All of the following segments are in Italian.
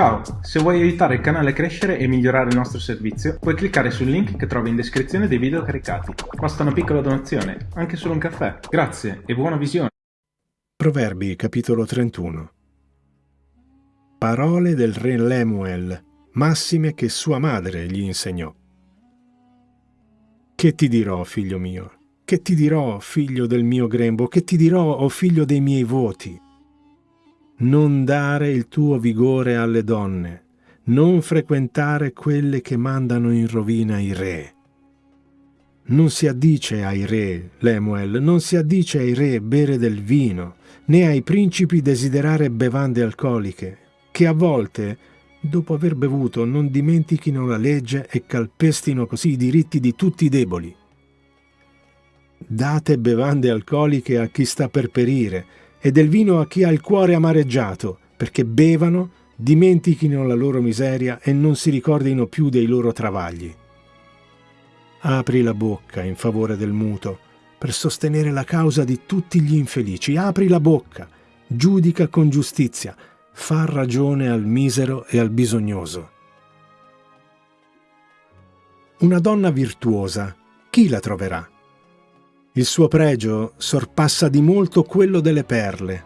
Ciao, se vuoi aiutare il canale a crescere e migliorare il nostro servizio, puoi cliccare sul link che trovi in descrizione dei video caricati. Basta una piccola donazione, anche solo un caffè. Grazie e buona visione. Proverbi capitolo 31 Parole del re Lemuel, massime che sua madre gli insegnò. Che ti dirò, figlio mio? Che ti dirò, figlio del mio grembo? Che ti dirò, o oh figlio dei miei voti? Non dare il tuo vigore alle donne, non frequentare quelle che mandano in rovina i re. Non si addice ai re, Lemuel, non si addice ai re bere del vino, né ai principi desiderare bevande alcoliche, che a volte, dopo aver bevuto, non dimentichino la legge e calpestino così i diritti di tutti i deboli. Date bevande alcoliche a chi sta per perire, e del vino a chi ha il cuore amareggiato, perché bevano, dimentichino la loro miseria e non si ricordino più dei loro travagli. Apri la bocca in favore del muto, per sostenere la causa di tutti gli infelici. Apri la bocca, giudica con giustizia, fa ragione al misero e al bisognoso. Una donna virtuosa, chi la troverà? Il suo pregio sorpassa di molto quello delle perle.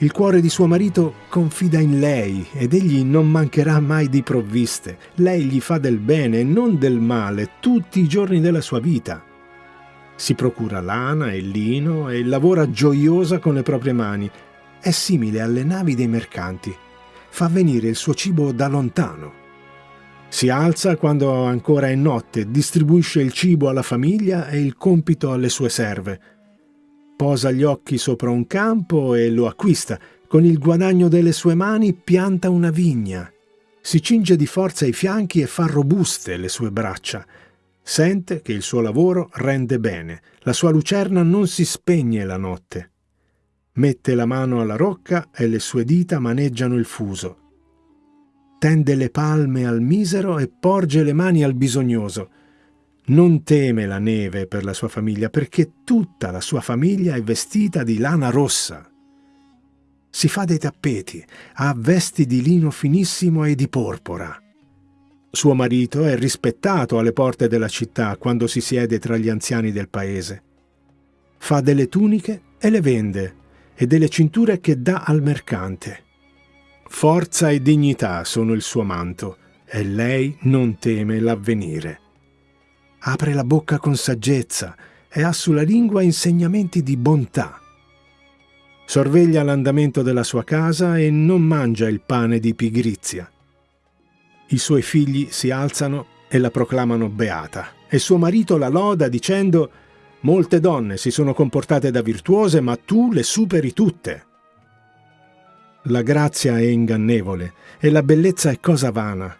Il cuore di suo marito confida in lei ed egli non mancherà mai di provviste. Lei gli fa del bene e non del male tutti i giorni della sua vita. Si procura lana e lino e lavora gioiosa con le proprie mani. È simile alle navi dei mercanti. Fa venire il suo cibo da lontano si alza quando ancora è notte, distribuisce il cibo alla famiglia e il compito alle sue serve. Posa gli occhi sopra un campo e lo acquista. Con il guadagno delle sue mani pianta una vigna. Si cinge di forza i fianchi e fa robuste le sue braccia. Sente che il suo lavoro rende bene. La sua lucerna non si spegne la notte. Mette la mano alla rocca e le sue dita maneggiano il fuso tende le palme al misero e porge le mani al bisognoso. Non teme la neve per la sua famiglia, perché tutta la sua famiglia è vestita di lana rossa. Si fa dei tappeti, ha vesti di lino finissimo e di porpora. Suo marito è rispettato alle porte della città quando si siede tra gli anziani del paese. Fa delle tuniche e le vende, e delle cinture che dà al mercante. Forza e dignità sono il suo manto, e lei non teme l'avvenire. Apre la bocca con saggezza e ha sulla lingua insegnamenti di bontà. Sorveglia l'andamento della sua casa e non mangia il pane di pigrizia. I suoi figli si alzano e la proclamano beata, e suo marito la loda dicendo «Molte donne si sono comportate da virtuose, ma tu le superi tutte». La grazia è ingannevole e la bellezza è cosa vana,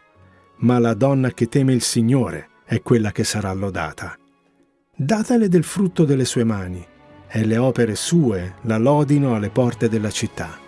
ma la donna che teme il Signore è quella che sarà lodata. Datele del frutto delle sue mani, e le opere sue la lodino alle porte della città.